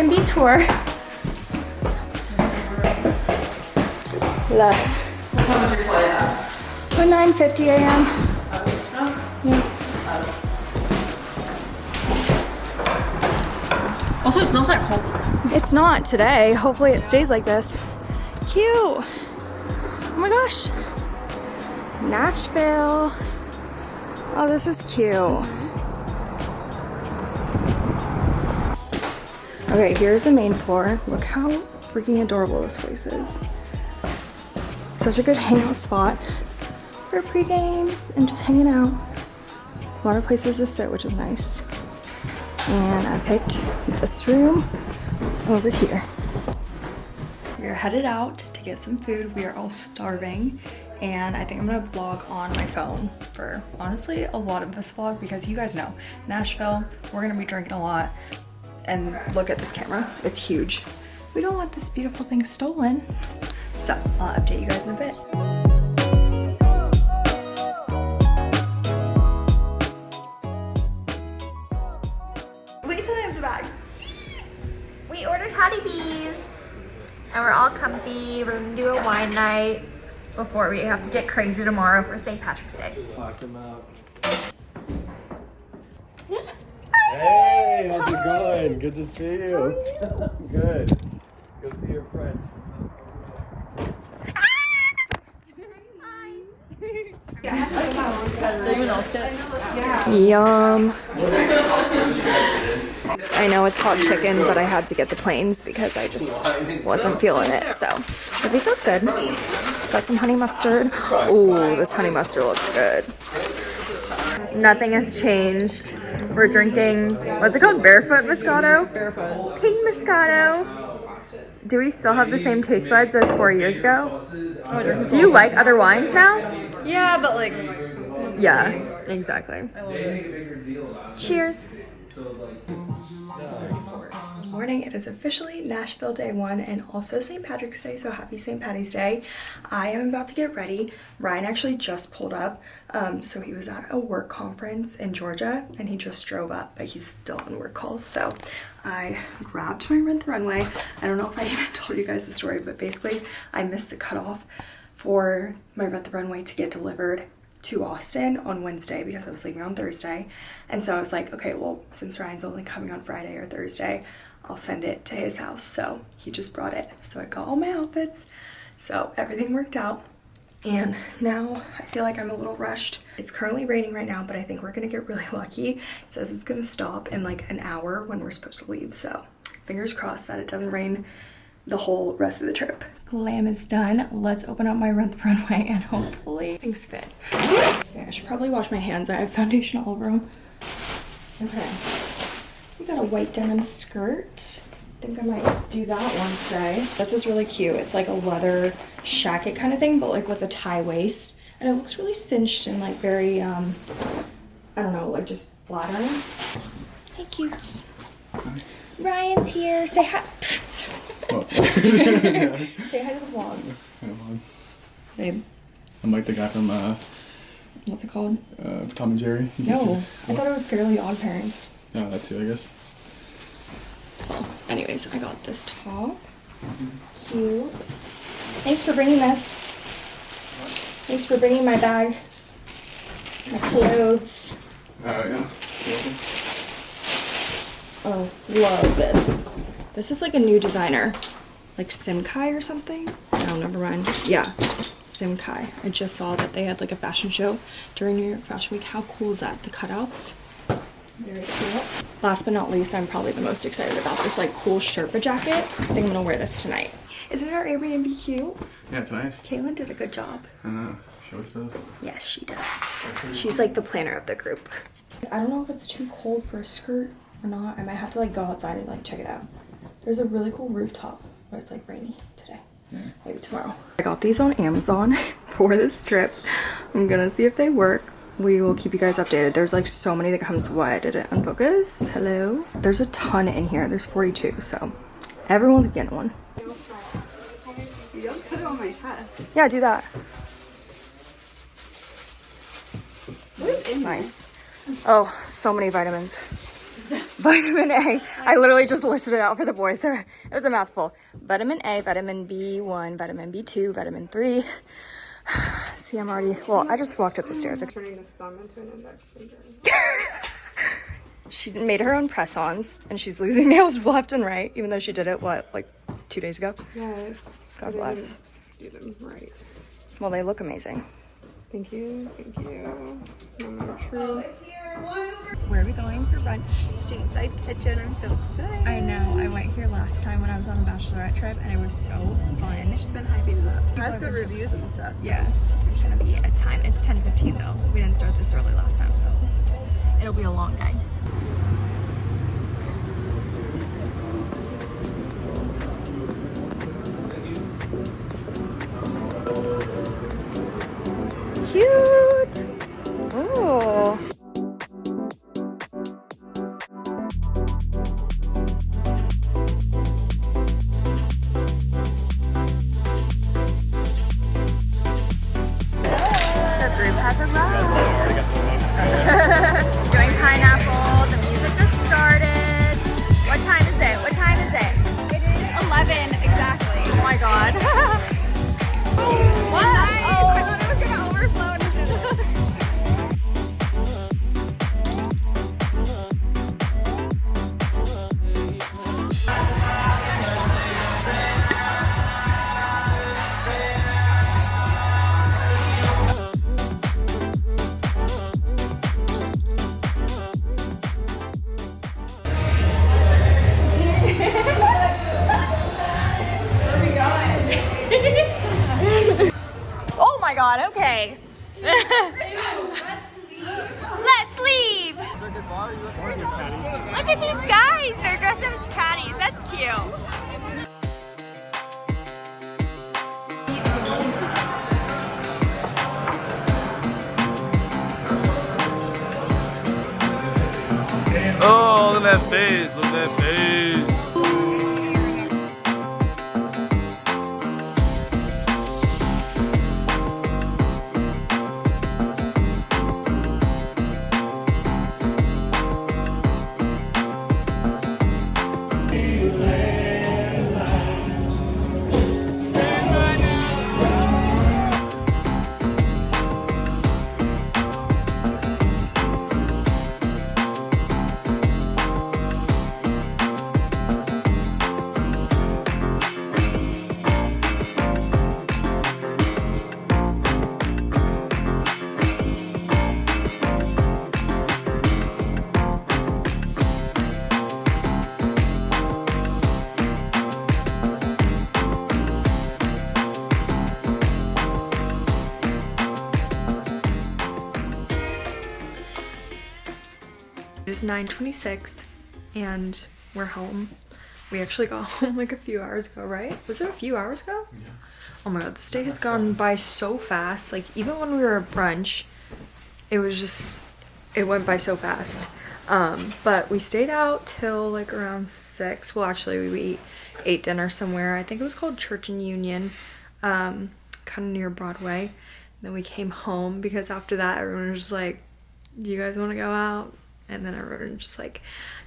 Airbnb tour. Look. What time is your flight at? 9.50 a.m. Yeah. Also, it's not that cold. It's not today. Hopefully it stays like this. Cute. Oh my gosh. Nashville. Oh, this is cute. Okay, here's the main floor. Look how freaking adorable this place is. Such a good hangout spot for pre-games and just hanging out. A lot of places to sit, which is nice. And I picked this room over here. We are headed out to get some food. We are all starving and I think I'm gonna vlog on my phone for honestly a lot of this vlog because you guys know Nashville we're gonna be drinking a lot and look at this camera it's huge we don't want this beautiful thing stolen so I'll update you guys in a bit wait till I have the bag we ordered Hattie B's and we're all comfy we're gonna do a wine night before we have to get crazy tomorrow for St. Patrick's Day. Locked him out. Hey, how's it going? Good to see you. Good. Go see your friend. Yum. I know it's hot chicken, but I had to get the plains because I just wasn't feeling it. So, but these look good. Got some honey mustard. Oh, this honey mustard looks good. Nothing has changed. We're drinking, what's it called? Barefoot Moscato? Barefoot. Pink Moscato. Do we still have the same taste buds as four years ago? Do you like other wines now? Yeah, but like, Yeah, exactly. I Cheers. Morning, it is officially Nashville Day 1 and also St. Patrick's Day, so happy St. Patty's Day. I am about to get ready. Ryan actually just pulled up, um, so he was at a work conference in Georgia and he just drove up, but he's still on work calls, so I grabbed my Rent the Runway. I don't know if I even told you guys the story, but basically I missed the cutoff for my Rent the Runway to get delivered to Austin on Wednesday because I was leaving on Thursday. And so I was like, okay, well, since Ryan's only coming on Friday or Thursday, I'll send it to his house. So he just brought it. So I got all my outfits. So everything worked out. And now I feel like I'm a little rushed. It's currently raining right now, but I think we're gonna get really lucky. It says it's gonna stop in like an hour when we're supposed to leave. So fingers crossed that it doesn't rain the whole rest of the trip. Glam is done. Let's open up my Rent the Runway and hopefully things fit. Okay, I should probably wash my hands. I have foundation all over them. Okay. We got a white denim skirt. I think I might do that one today. This is really cute. It's like a leather shacket kind of thing, but like with a tie waist. And it looks really cinched and like very, um, I don't know, like just flattering. Hey, cutes. Ryan's here. Say hi. Say hi to the vlog. Babe, I'm like the guy from uh, what's it called? uh, Tom and Jerry. You No, I thought it was Fairly Odd Parents. Yeah, that too, I guess. Anyways, I got this top. Cute. Thanks for bringing this. Thanks for bringing my bag. My clothes. Uh, yeah. Oh, love this. This is like a new designer. Like Simkhai or something? No, never mind. Yeah, Simkhai. I just saw that they had like a fashion show during New York Fashion Week. How cool is that? The cutouts. Very cool. Last but not least, I'm probably the most excited about this like cool Sherpa jacket. I think I'm gonna wear this tonight. Isn't our Airbnb cute? Yeah, it's nice. Caitlin did a good job. I know. She always does. Yes, she does. She's like the planner of the group. I don't know if it's too cold for a skirt or not. I might have to like go outside and like check it out. There's a really cool rooftop, but it's like rainy today. Maybe tomorrow. I got these on Amazon for this trip. I'm gonna see if they work. We will keep you guys updated. There's like so many that comes. Why did it unfocus? Hello? There's a ton in here. There's 42, so everyone's getting one. You don't put it on my chest. Yeah, do that. What is in Nice. Oh, so many vitamins. vitamin A. I literally just listed it out for the boys. So it was a mouthful. Vitamin A, vitamin B1, vitamin B2, vitamin 3. See, I'm already, well, I just walked up the stairs. Turning this thumb into an index finger. She made her own press-ons and she's losing nails left and right, even though she did it, what, like two days ago? Yes. God bless. Do them right. Well, they look amazing. Thank you. Thank you. Moment of truth. Oh, Where are we going for brunch? Stateside kitchen. I'm so excited. I know. I went here last time when I was on a bachelorette trip and it was so fun. She's been hyping it up. Has good reviews and stuff. so- Yeah. It's gonna be a time. It's 10:15 though. We didn't start this early last time, so it'll be a long day. Yeah. Let's leave. Look at these guys. They're dressed up as caddies. That's cute. Oh, look at that face. Look at that face. 9:26 and we're home. We actually got home like a few hours ago, right? Was it a few hours ago? Yeah. Oh my god, this day has gone by so fast. Like even when we were at brunch, it was just it went by so fast. Um, but we stayed out till like around six. Well, actually, we ate dinner somewhere. I think it was called Church and Union, um, kind of near Broadway. And then we came home because after that, everyone was just like, "Do you guys want to go out?" And then everyone just like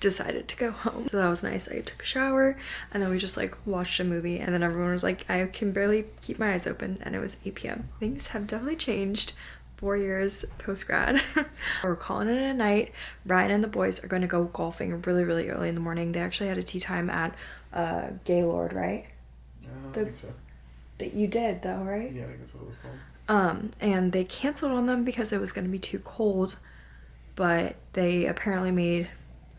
decided to go home. So that was nice. I took a shower and then we just like watched a movie. And then everyone was like, "I can barely keep my eyes open," and it was 8 p.m. Things have definitely changed four years post grad. We're calling it a night. Ryan and the boys are going to go golfing really, really early in the morning. They actually had a tee time at uh, Gaylord, right? I The- think so. That you did though, right? Yeah, I think that's what it was called. Um, and they canceled on them because it was going to be too cold. But they apparently made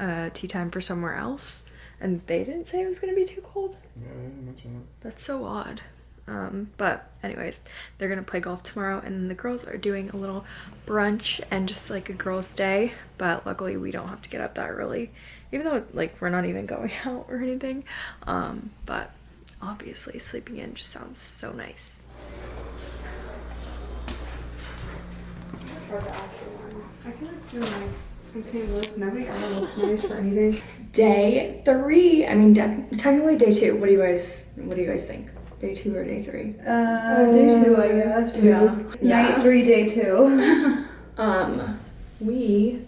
uh, tee time for somewhere else, and they didn't say it was going to be too cold. Yeah, I didn't mention That's so odd. Um, but anyways, they're gonna play golf tomorrow, and then the girls are doing a little brunch and just like a girls' day. But luckily, we don't have to get up that early, even though like we're not even going out or anything. Um, but obviously, sleeping in just sounds so nice. I feel like doing like in Louis, nobody ever looks nice for anything. Day three. I mean, de- technically day two. What do you guys? What do you guys think? Day two or day three? Uh, day two, I guess. Yeah. Night three, day two. Um, we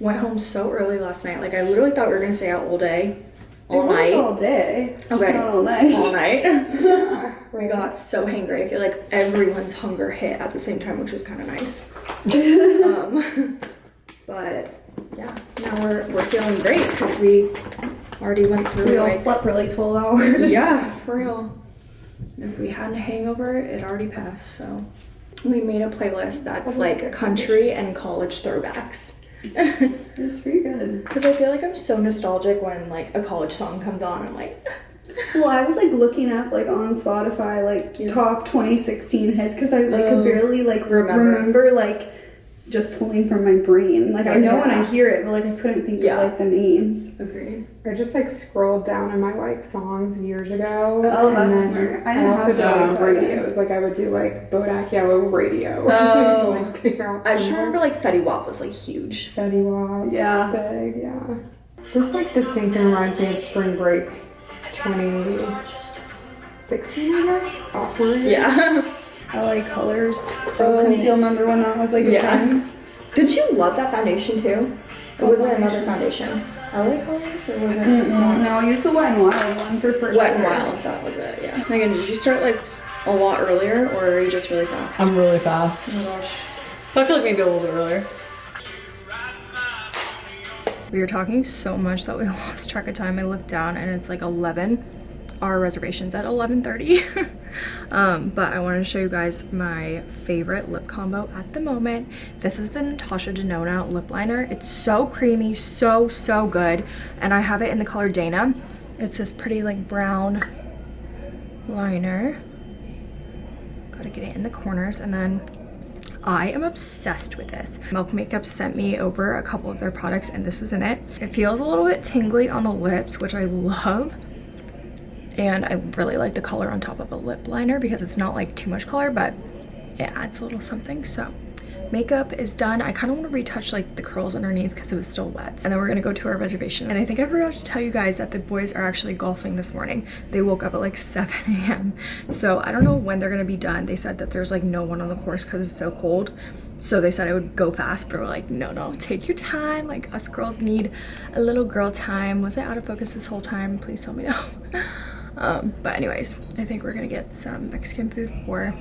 went home so early last night. Like I literally thought we were gonna stay out all day, all It night, all day. Okay. all night. all night. we got so hangry. I feel like everyone's hunger hit at the same time, which was kind of nice. um, but yeah, now we're we're feeling great because we already went through We all like slept for like 12 hours. yeah, for real. And if we had a hangover, it already passed. So we made a playlist that's was like country and college throwbacks. It was pretty good. Because I feel like I'm so nostalgic when like a college song comes on. I'm like, Well, I was like looking up like on Spotify like Yeah. top 2016 hits because I like Oh, could barely like remember. remember. like just pulling from my brain. Like I know when I hear it, but like I couldn't think Yeah. of like the names. agreed. I just like scrolled down in my like songs years ago. Oh, and that's then smart. I I, didn't also have did that. like radios. Like I would do like Bodak Yellow radio. Oh. to like oh. figure out. I just remember like Fetty Wap was like huge. Fetty Wap. Yeah. Big, yeah. This like distinctly reminds me of Spring Break 2016, I guess. Awkward. Yeah. LA Colors. Oh. Conceal. Remember when that was like a Yeah. trend? Did you love that foundation too? Or was it another foundation? LA colors or was it Mm-mm. No, I used the Wet and Wild one for first. Wet and grade. Wild? That was it. Yeah. Megan, did you start like a lot earlier or are you just really fast? I'm really fast. Oh my gosh. But I feel like maybe a little bit earlier. We were talking so much that we lost track of time. I looked down and it's like 11. Our reservation's at 11:30. um, but I wanted to show you guys my favorite lip combo at the moment. This is the Natasha Denona lip liner. It's so creamy, so so good, and I have it in the color Dana. It's this pretty like brown liner. Gotta get it in the corners and then I am obsessed with this. Milk Makeup sent me over a couple of their products and this is in it. It feels a little bit tingly on the lips, which I love. And I really like the color on top of a lip liner because it's not like too much color, but it adds a little something. So makeup is done. I kind of want to retouch like the curls underneath because it was still wet. And then we're gonna go to our reservation. And I think I forgot to tell you guys that the boys are actually golfing this morning. They woke up at like 7 a.m. So I don't know when they're gonna be done. They said that there's like no one on the course because it's so cold. So they said I would go fast, but we're like, no, no, take your time. Like us girls need a little girl time. Was I out of focus this whole time? Please tell me no. Um, but anyways, I think we're gonna get some Mexican food for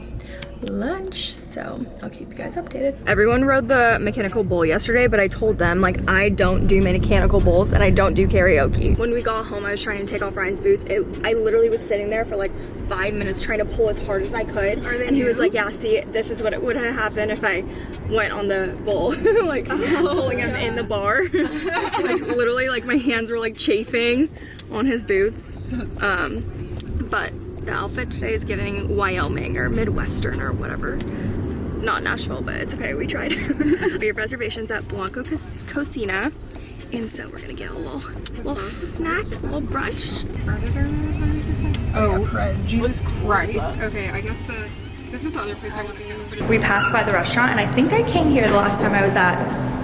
lunch. So I'll keep you guys updated. Everyone rode the mechanical bull yesterday, but I told them like I don't do mechanical bulls and I don't do karaoke. When we got home, I was trying to take off Ryan's boots. It, I literally was sitting there for like five minutes trying to pull as hard as I could. and then he was like, yeah, see, this is what it would have happened if I went on the bull, like pulling him in the bar. like literally like my hands were like chafing on his boots. Um, but the outfit today is giving Wyoming or Midwestern or whatever. Not Nashville, but it's okay, we tried. we have reservations at Blanco Cocina. And so we're gonna get a little, little snack, a little brunch. Oh, Jesus Christ. Okay, I guess the. This is the other place I want to go. but We passed by the restaurant and I think I came here the last time I was at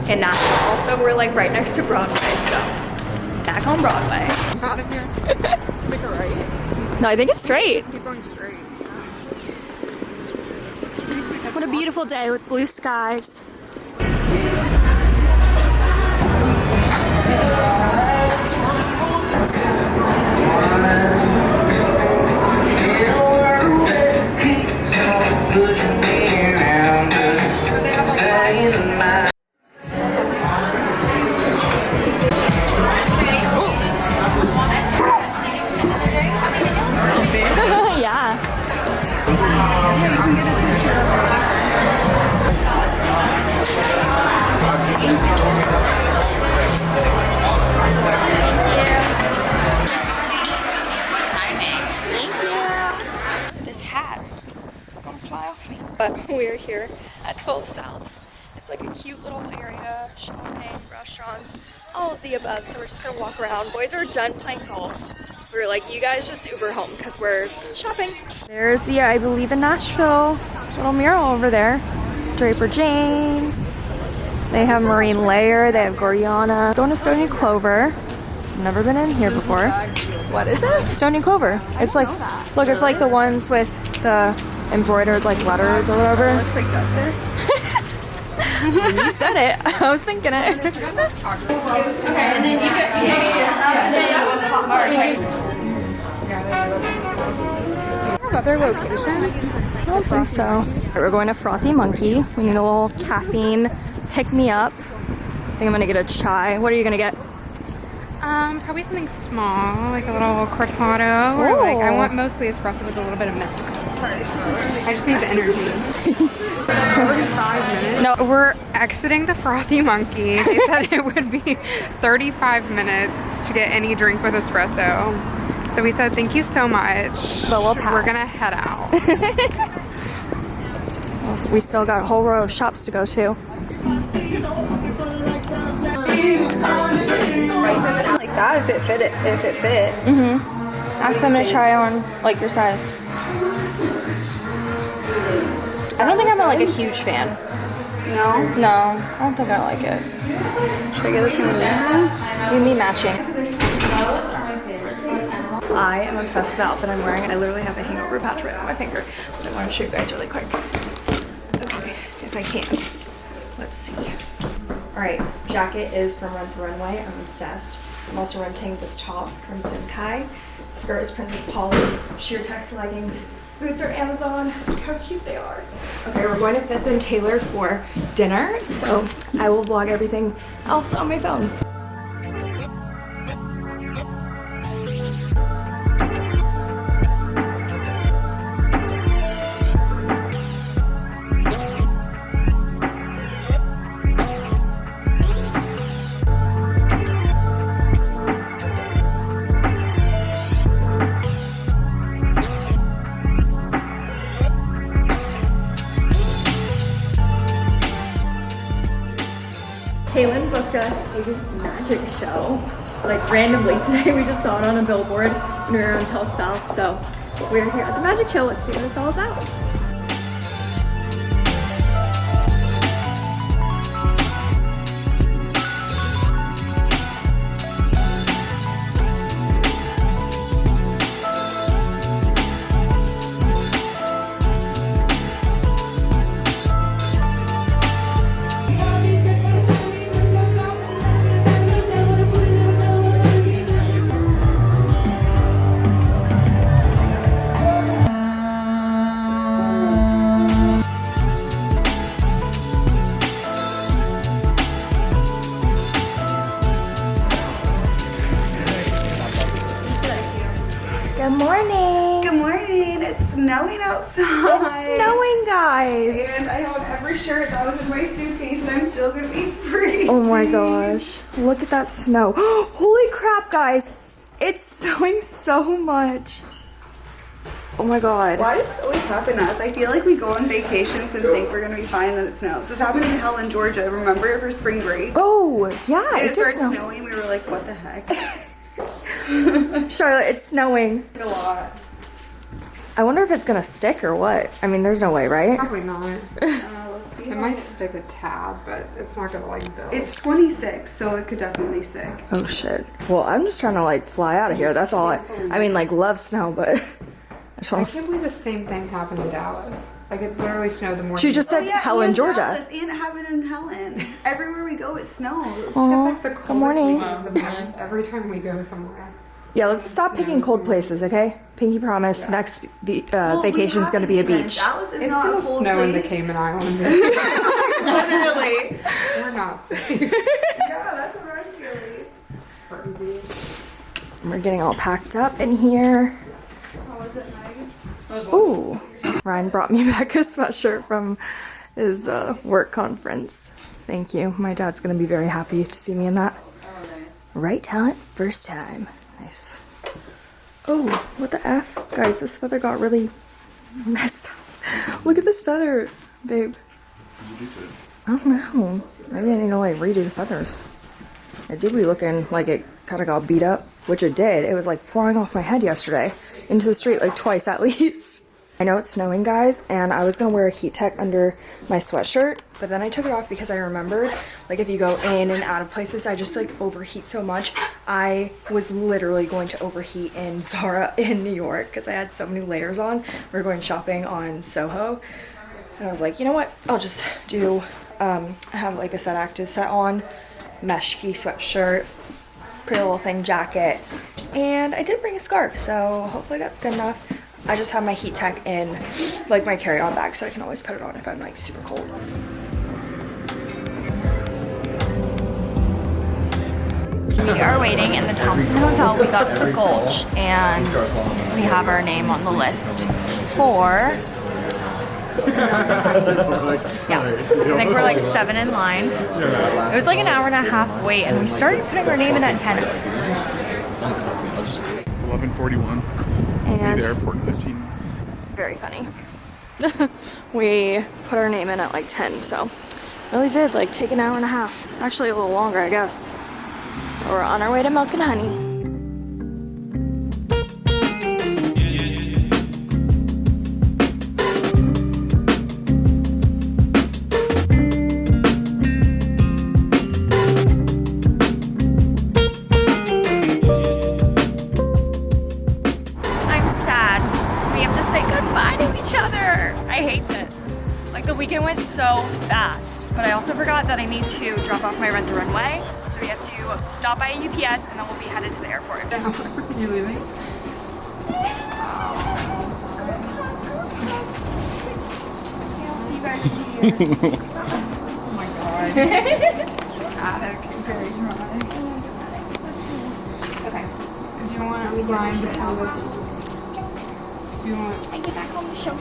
in Nashville. Also, we're like right next to Broadway, so back on Broadway. it's Out of here. Take a right. No, I think it's straight. Keep going straight. What a beautiful day with blue skies. South. It's like a cute little area, shopping, restaurants, all of the above. So we're just gonna walk around. Boys are done playing golf. We were like, you guys just Uber home because we're shopping. There's the I Believe in Nashville little mural over there. Draper James. They have Marine Layer. They have Gorjana. Going to Stoney Clover. Never been in here before. What is it? Stoney Clover. It's like, look, it's like the ones with the embroidered like letters or whatever. Looks like justice. you said it. I was thinking it. Other locations? I don't think so. We're going to Frothy Monkey. We need a little caffeine pick me up. I think I'm gonna get a chai. What are you gonna get? Um, probably something small, like a little cortado, or like I want mostly espresso with a little bit of milk. Sorry, I just need the energy. 35 minutes. No, we're exiting the Frothy Monkey. They said it would be 35 minutes to get any drink with espresso. So we said thank you so much. But we'll We're gonna head out. We still got a whole row of shops to go to. Like that if it fit it if it fit. Mm-hmm. Ask them to try on like your size. I don't think I'm like a huge fan. No. No, I don't think I like it. Should I get this one? You and me matching. I am obsessed with the outfit I'm wearing. I literally have a hangover patch right on my finger. But I want to show you guys really quick. Okay, if I can. Let's see. Alright, jacket is from Run the Runway. I'm obsessed. I'm also renting this top from Simkhai. Skirt is Princess Polly. Sheer text leggings. Boots are Amazon. Look how cute they are. Okay, we're going to Fifth and Taylor for dinner, so I will vlog everything else on my phone. We were on South. So we're here at the magic show. Let's see what it's all about. Snowing outside. It's snowing, guys. And I have every shirt that was in my suitcase and I'm still gonna be freezing. Oh my gosh. Look at that snow. Holy crap, guys. It's snowing so much. Oh my god. Why does this always happen to us? I feel like we go on vacations and think we're gonna be fine and then it snows. This happened in hell Helen, Georgia. Remember for spring break? Oh, yeah. It it started snow. snowing. We were like, what the heck? Charlotte, it's snowing. a lot. I wonder if it's gonna stick or what. I mean, there's no way, right? Probably not. Uh, let's see. It might stick a tad, but it's not gonna like build. It's 26, so it could definitely stick. Oh shit. Well, I'm just trying to like fly out of here. That's all I. I mean, like love snow, but I I can't believe the same thing happened in Dallas. Like it literally snowed the morning. She just said Helen, and Georgia. Dallas, and it happened in Helen. Everywhere we go, it snows. It's like the coldest morning. week of the month every time we go somewhere. Yeah, let's stop picking cold places, okay? Pinky promise. Next ve- uh, Well, we vacation's gonna be a beach. Dallas is It's not gonna a cold snow in the. Cayman Islands. Literally. We're not safe. yeah, that's what I'm feeling. Crazy. We're getting all packed up in here. How was it, Meg? Ooh, Ryan brought me back a sweatshirt from his uh, work conference. Thank you. My dad's gonna be very happy to see me in that. Right talent, first time. Nice. Oh, what the f, guys? This feather got really messed up. Look at this feather, babe. I don't know. Maybe I need to like redo the feathers. It did be looking like it kind of got beat up, which it did. It was like flying off my head yesterday into the street like twice at least. I know it's snowing, guys, and I was gonna wear a heat tech under my sweatshirt, but then I took it off because I remembered, like, if you go in and out of places, I just like overheat so much. I was literally going to overheat in Zara in New York because I had so many layers on. we are going shopping on Soho, and I was like, you know what? I'll just do Um, I have like a set active set on, mesh ski sweatshirt, pretty little thing jacket, and I did bring a scarf, so hopefully that's good enough. I just have my heat tech in like my carry-on bag, so I can always put it on if I'm like super cold. We are waiting in the Thompson Hotel. We got to the Gulch and we have our name on the list for. Yeah, I think we're like seven in line. It was like an hour and a half wait, and we started putting our name in at 10. 11:41. At the And airport in 15 minutes. very funny. we put our name in at like 10, so really did like take an hour and a half. Actually, a little longer, I guess. We're on our way to Milk and Honey. Attic, very dramatic. Okay. Do you want Ryan to pull this? Do you want? I get back home to show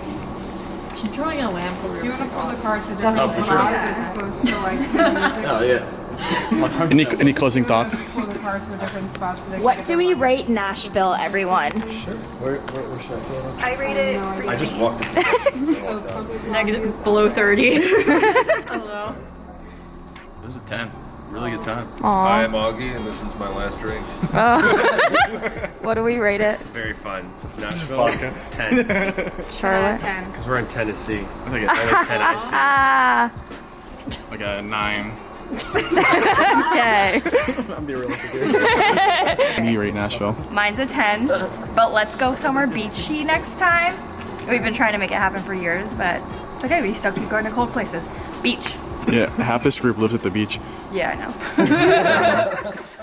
She's drawing a lamp over Do you want to pull the card to Oh, different for sure. spots as opposed to like the music? Oh yeah. Any, any closing thoughts? Pull the card different spots. so they What do we money. rate Nashville, everyone? Where, where, where should I go? I rate it I just walked into the walked out. Negative below 30. Hello. It was a 10. Really good time. Aw. I'm Augie, and this is my last drink. Oh. What do we rate it? Very fun. Nashville, 10. Charlotte? Ten. Because we're in Tennessee. I think Only 10 I see. Ah, it's like a nine. Okay. I'm being realistic here. Me rate Nashville. Mine's a 10, but let's go somewhere beachy next time. We've been trying to make it happen for years, but it's okay. We still keep going to cold places. Beach. Yeah, half this group lives at the beach. Yeah, I know.